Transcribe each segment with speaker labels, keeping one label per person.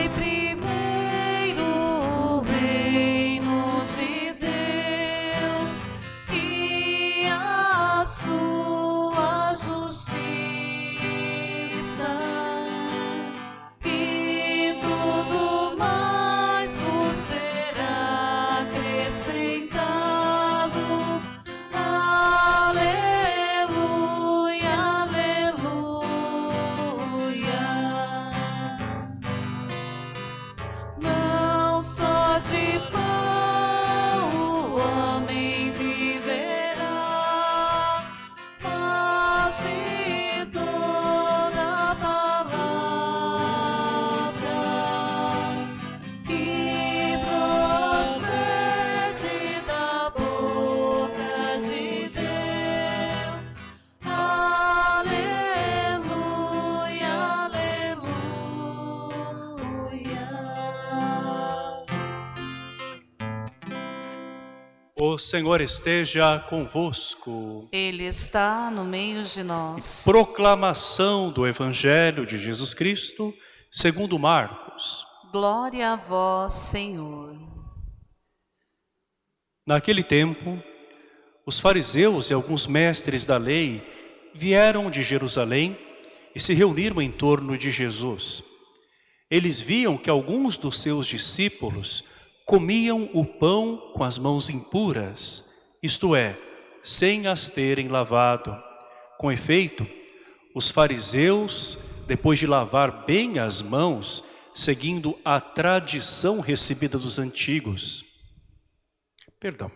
Speaker 1: Buscai primeiro O
Speaker 2: Senhor esteja convosco.
Speaker 1: Ele está no meio de nós.
Speaker 2: Proclamação do Evangelho de Jesus Cristo, segundo Marcos.
Speaker 1: Glória a vós, Senhor.
Speaker 2: Naquele tempo, os fariseus e alguns mestres da lei vieram de Jerusalém e se reuniram em torno de Jesus. Eles viam que alguns dos seus discípulos comiam o pão com as mãos impuras, isto é, sem as terem lavado. Com efeito, os fariseus, depois de lavar bem as mãos, seguindo a tradição recebida dos antigos, Perdão.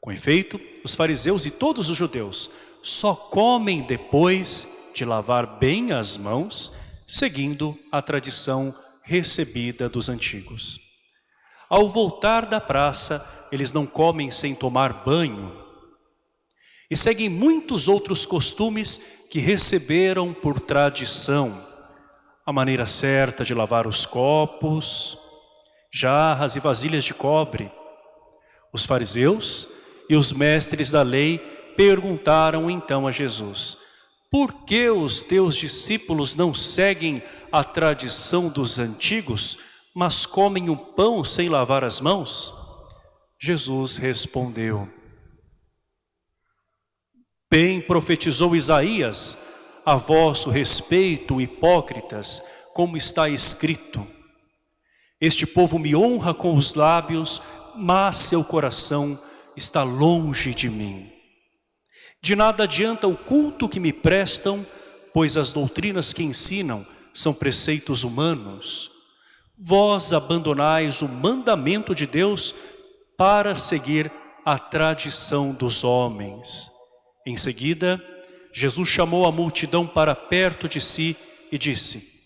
Speaker 2: Com efeito, os fariseus e todos os judeus só comem depois de lavar bem as mãos, seguindo a tradição recebida dos antigos. Ao voltar da praça, eles não comem sem tomar banho. E seguem muitos outros costumes que receberam por tradição. A maneira certa de lavar os copos, jarras e vasilhas de cobre, os fariseus e os mestres da lei perguntaram então a Jesus, por que os teus discípulos não seguem a tradição dos antigos, mas comem o pão sem lavar as mãos? Jesus respondeu, Bem profetizou Isaías a vosso respeito, hipócritas, como está escrito, Este povo me honra com os lábios, mas seu coração está longe de mim. De nada adianta o culto que me prestam, pois as doutrinas que ensinam são preceitos humanos. Vós abandonais o mandamento de Deus para seguir a tradição dos homens. Em seguida, Jesus chamou a multidão para perto de si e disse,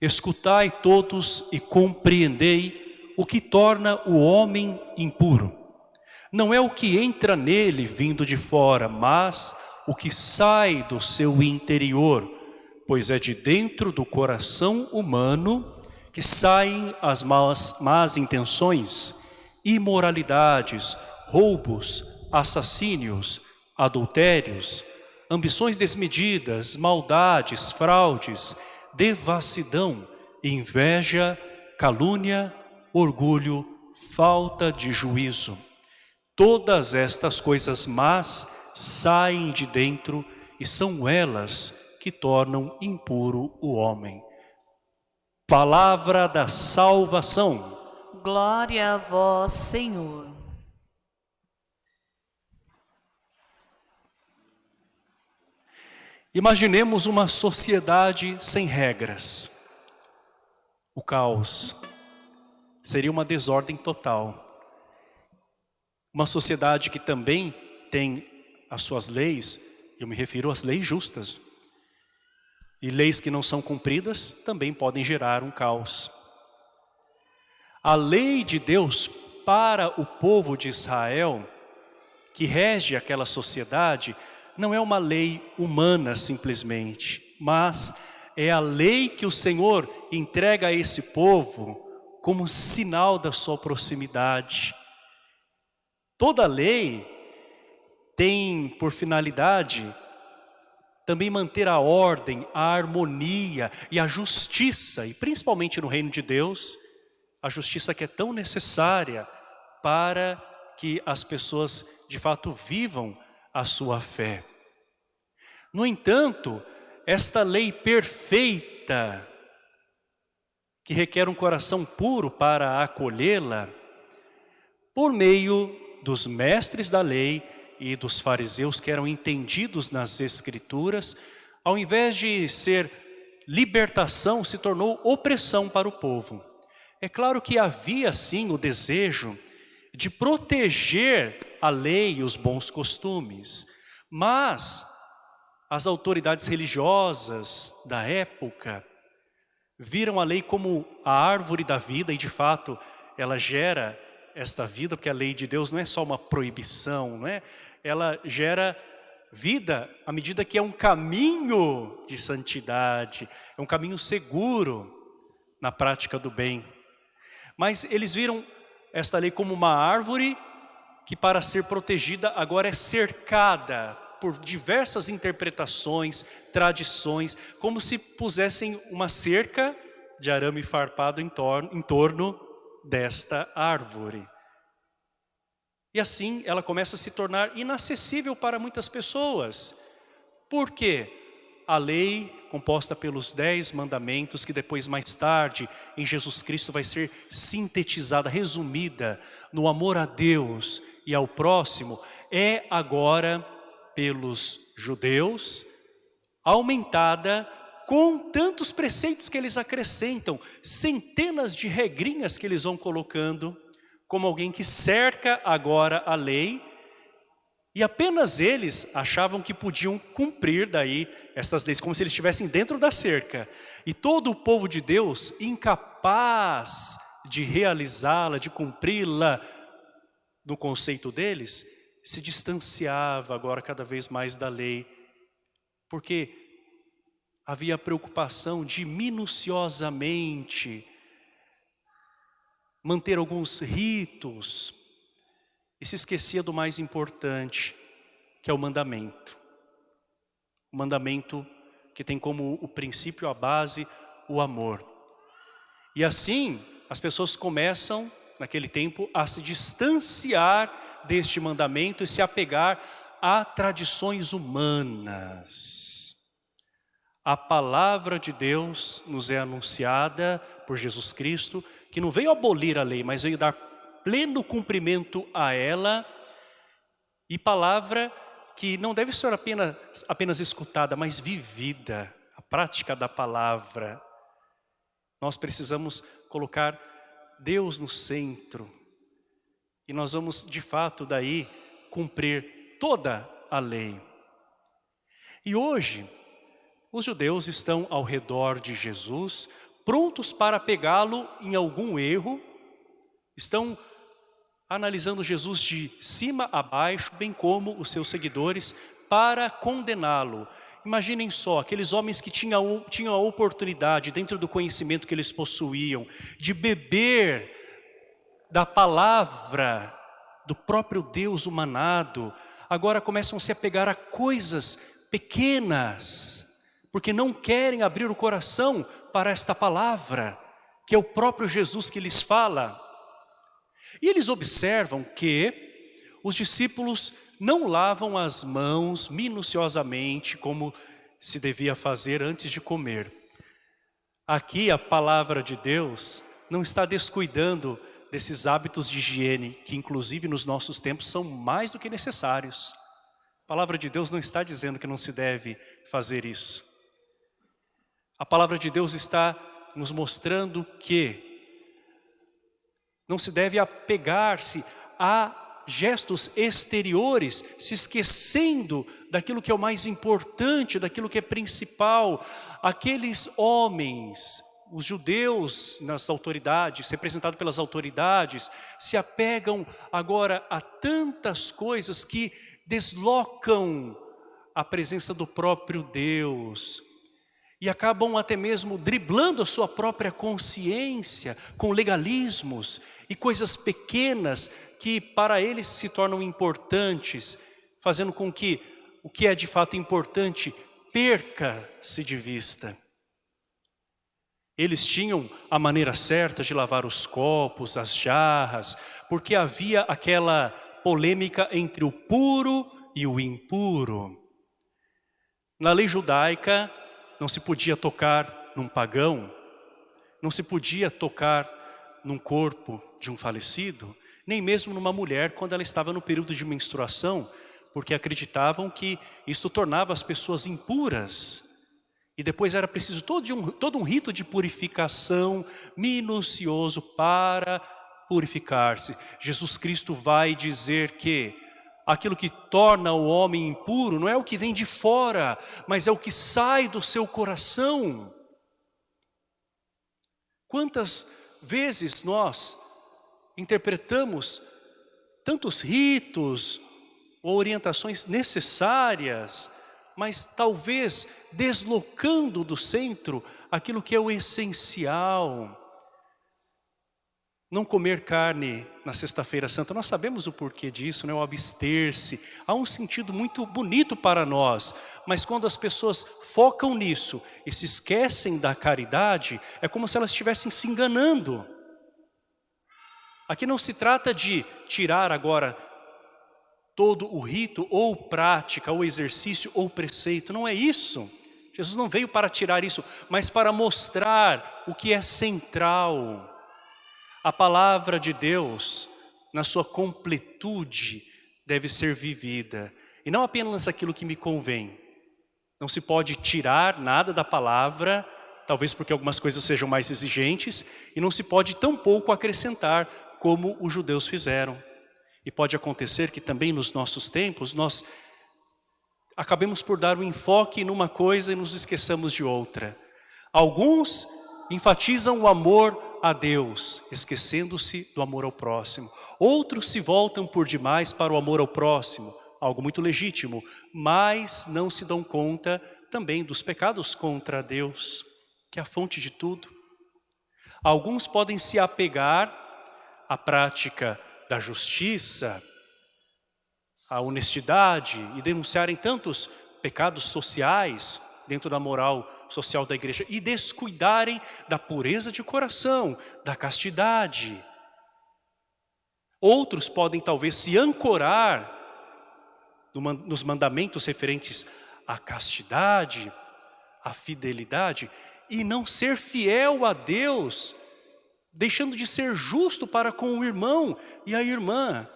Speaker 2: Escutai todos e compreendei o que torna o homem impuro. Não é o que entra nele vindo de fora, mas o que sai do seu interior, pois é de dentro do coração humano que saem as más, intenções, imoralidades, roubos, assassínios, adultérios, ambições desmedidas, maldades, fraudes, devassidão, inveja, calúnia, orgulho, falta de juízo. Todas estas coisas más saem de dentro e são elas que tornam impuro o homem. Palavra da salvação.
Speaker 1: Glória a vós, Senhor.
Speaker 2: Imaginemos uma sociedade sem regras. O caos seria uma desordem total. Uma sociedade que também tem as suas leis, eu me refiro às leis justas. E leis que não são cumpridas também podem gerar um caos. A lei de Deus para o povo de Israel, que rege aquela sociedade, não é uma lei humana simplesmente, mas é a lei que o Senhor entrega a esse povo como sinal da sua proximidade. Toda lei tem por finalidade também manter a ordem, a harmonia e a justiça, e principalmente no reino de Deus, a justiça que é tão necessária para que as pessoas de fato vivam a sua fé. No entanto, esta lei perfeita, que requer um coração puro para acolhê-la, por meio dos mestres da lei e dos fariseus que eram entendidos nas escrituras, ao invés de ser libertação, se tornou opressão para o povo. É claro que havia sim o desejo de proteger a lei e os bons costumes, mas as autoridades religiosas da época viram a lei como a árvore da vida e de fato ela gera esta vida, porque a lei de Deus não é só uma proibição, não é? Ela gera vida à medida que é um caminho de santidade, é um caminho seguro na prática do bem. Mas eles viram esta lei como uma árvore que para ser protegida agora é cercada por diversas interpretações, tradições, como se pusessem uma cerca de arame farpado em torno, em torno desta árvore. E assim ela começa a se tornar inacessível para muitas pessoas. Por quê? A lei composta pelos dez mandamentos que depois mais tarde em Jesus Cristo vai ser sintetizada, resumida no amor a Deus e ao próximo, é agora pelos judeus aumentada com tantos preceitos que eles acrescentam, centenas de regrinhas que eles vão colocando, como alguém que cerca agora a lei, e apenas eles achavam que podiam cumprir daí essas leis, como se eles estivessem dentro da cerca. E todo o povo de Deus, incapaz de realizá-la, de cumpri-la, no conceito deles, se distanciava agora cada vez mais da lei, porque havia preocupação de minuciosamente manter alguns ritos e se esquecia do mais importante, que é o mandamento. O mandamento que tem como o princípio, a base, o amor. E assim, as pessoas começam, naquele tempo, a se distanciar deste mandamento e se apegar a tradições humanas. A palavra de Deus nos é anunciada por Jesus Cristo, que não veio abolir a lei, mas veio dar pleno cumprimento a ela, e palavra que não deve ser apenas, apenas escutada, mas vivida, a prática da palavra. Nós precisamos colocar Deus no centro, e nós vamos de fato daí cumprir toda a lei. E hoje, os judeus estão ao redor de Jesus, prontos para pegá-lo em algum erro, estão analisando Jesus de cima a baixo, bem como os seus seguidores, para condená-lo. Imaginem só, aqueles homens que tinham, tinham a oportunidade, dentro do conhecimento que eles possuíam, de beber da palavra do próprio Deus humanado, agora começam a se apegar a coisas pequenas, porque não querem abrir o coração para esta palavra, que é o próprio Jesus que lhes fala. E eles observam que os discípulos não lavam as mãos minuciosamente como se devia fazer antes de comer. Aqui a palavra de Deus não está descuidando desses hábitos de higiene, que inclusive nos nossos tempos são mais do que necessários. A palavra de Deus não está dizendo que não se deve fazer isso. A palavra de Deus está nos mostrando que não se deve apegar-se a gestos exteriores, se esquecendo daquilo que é o mais importante, daquilo que é principal. Aqueles homens, os judeus nas autoridades, representados pelas autoridades, se apegam agora a tantas coisas que deslocam a presença do próprio Deus, e acabam até mesmo driblando a sua própria consciência com legalismos e coisas pequenas que para eles se tornam importantes, fazendo com que o que é de fato importante perca-se de vista. Eles tinham a maneira certa de lavar os copos, as jarras, porque havia aquela polêmica entre o puro e o impuro. Na lei judaica, não se podia tocar num pagão, não se podia tocar num corpo de um falecido, nem mesmo numa mulher quando ela estava no período de menstruação, porque acreditavam que isto tornava as pessoas impuras. E depois era preciso todo um, todo um rito de purificação minucioso para purificar-se. Jesus Cristo vai dizer que aquilo que torna o homem impuro não é o que vem de fora, mas é o que sai do seu coração. Quantas vezes nós interpretamos tantos ritos ou orientações necessárias, mas talvez deslocando do centro aquilo que é o essencial. Não comer carne na sexta-feira santa, nós sabemos o porquê disso, né? o abster-se. Há um sentido muito bonito para nós, mas quando as pessoas focam nisso e se esquecem da caridade, é como se elas estivessem se enganando. Aqui não se trata de tirar agora todo o rito ou prática, ou exercício, ou preceito, não é isso. Jesus não veio para tirar isso, mas para mostrar o que é central a palavra de Deus, na sua completude, deve ser vivida. E não apenas aquilo que me convém. Não se pode tirar nada da palavra, talvez porque algumas coisas sejam mais exigentes, e não se pode tampouco acrescentar, como os judeus fizeram. E pode acontecer que também nos nossos tempos, nós acabemos por dar um enfoque numa coisa e nos esqueçamos de outra. Alguns enfatizam o amor a Deus, esquecendo-se do amor ao próximo. Outros se voltam por demais para o amor ao próximo, algo muito legítimo, mas não se dão conta também dos pecados contra Deus, que é a fonte de tudo. Alguns podem se apegar à prática da justiça, à honestidade e denunciarem tantos pecados sociais dentro da moral social da igreja e descuidarem da pureza de coração, da castidade. Outros podem talvez se ancorar nos mandamentos referentes à castidade, à fidelidade e não ser fiel a Deus, deixando de ser justo para com o irmão e a irmã.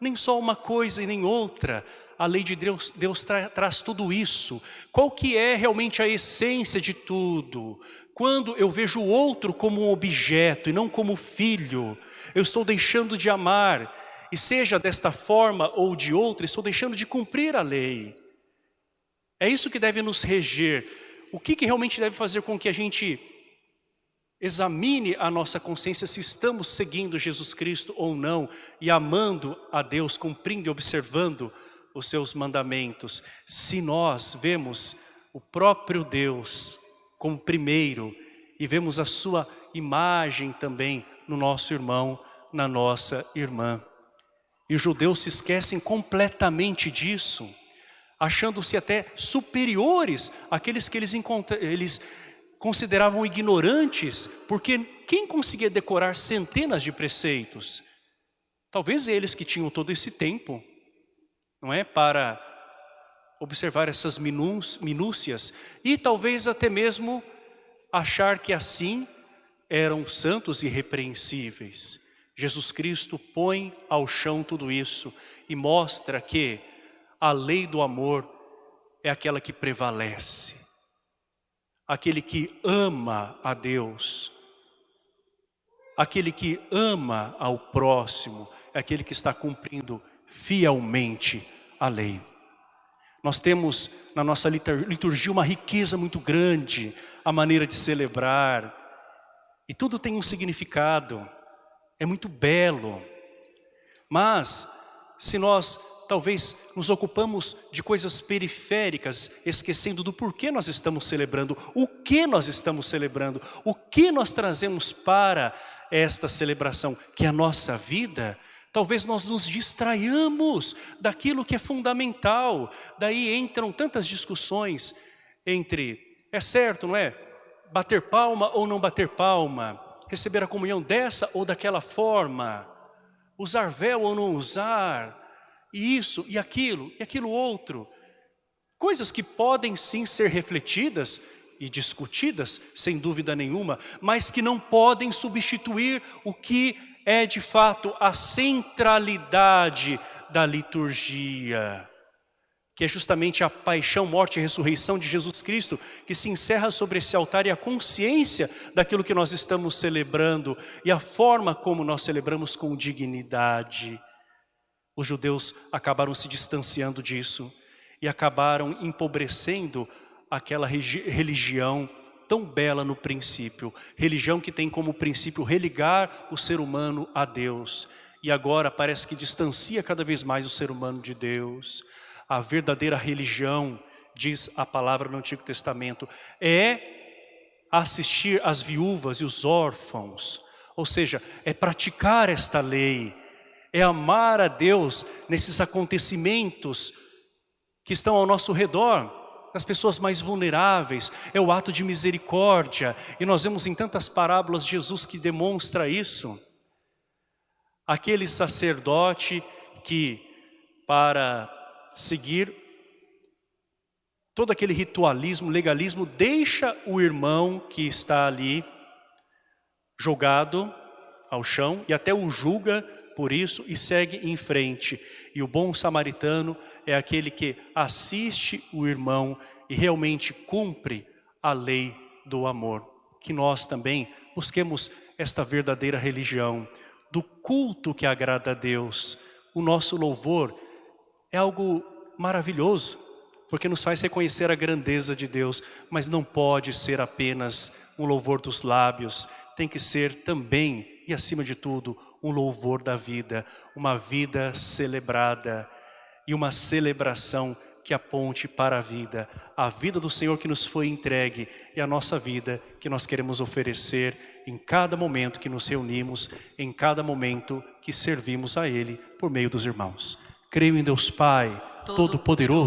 Speaker 2: Nem só uma coisa e nem outra, a lei de Deus, Deus tra, traz tudo isso. Qual que é realmente a essência de tudo? Quando eu vejo o outro como um objeto e não como filho, eu estou deixando de amar. E seja desta forma ou de outra, estou deixando de cumprir a lei. É isso que deve nos reger. O que, que realmente deve fazer com que a gente examine a nossa consciência se estamos seguindo Jesus Cristo ou não e amando a Deus, cumprindo e observando os seus mandamentos, se nós vemos o próprio Deus como primeiro e vemos a sua imagem também no nosso irmão, na nossa irmã. E os judeus se esquecem completamente disso, achando-se até superiores àqueles que eles, eles consideravam ignorantes, porque quem conseguia decorar centenas de preceitos? Talvez eles que tinham todo esse tempo, não é? Para observar essas minúcias e talvez até mesmo achar que assim eram santos e repreensíveis. Jesus Cristo põe ao chão tudo isso e mostra que a lei do amor é aquela que prevalece. Aquele que ama a Deus, aquele que ama ao próximo, é aquele que está cumprindo fielmente a lei. Nós temos na nossa liturgia uma riqueza muito grande, a maneira de celebrar, e tudo tem um significado, é muito belo. Mas, se nós talvez nos ocupamos de coisas periféricas, esquecendo do porquê nós estamos celebrando, o que nós estamos celebrando, o que nós trazemos para esta celebração, que é a nossa vida, Talvez nós nos distraiamos daquilo que é fundamental. Daí entram tantas discussões entre, é certo, não é? bater palma ou não bater palma, receber a comunhão dessa ou daquela forma, usar véu ou não usar, e isso, e aquilo, e aquilo outro. Coisas que podem sim ser refletidas e discutidas, sem dúvida nenhuma, mas que não podem substituir o que é de fato a centralidade da liturgia que é justamente a paixão, morte e ressurreição de Jesus Cristo, que se encerra sobre esse altar e a consciência daquilo que nós estamos celebrando e a forma como nós celebramos com dignidade. Os judeus acabaram se distanciando disso e acabaram empobrecendo aquela religião tão bela no princípio, religião que tem como princípio religar o ser humano a Deus. E agora parece que distancia cada vez mais o ser humano de Deus. A verdadeira religião, diz a palavra no Antigo Testamento, é assistir as viúvas e os órfãos, ou seja, é praticar esta lei, é amar a Deus nesses acontecimentos que estão ao nosso redor, nas pessoas mais vulneráveis, é o ato de misericórdia, e nós vemos em tantas parábolas Jesus que demonstra isso. Aquele sacerdote que, para seguir todo aquele ritualismo, legalismo, deixa o irmão que está ali jogado ao chão e até o julga por isso e segue em frente. E o bom samaritano é aquele que assiste o irmão e realmente cumpre a lei do amor. Que nós também busquemos esta verdadeira religião, do culto que agrada a Deus. O nosso louvor é algo maravilhoso, porque nos faz reconhecer a grandeza de Deus, mas não pode ser apenas um louvor dos lábios, tem que ser também, e acima de tudo, um louvor da vida, uma vida celebrada e uma celebração que aponte para a vida, a vida do Senhor que nos foi entregue e a nossa vida que nós queremos oferecer em cada momento que nos reunimos, em cada momento que servimos a Ele por meio dos irmãos. Creio em Deus Pai, Todo-Poderoso,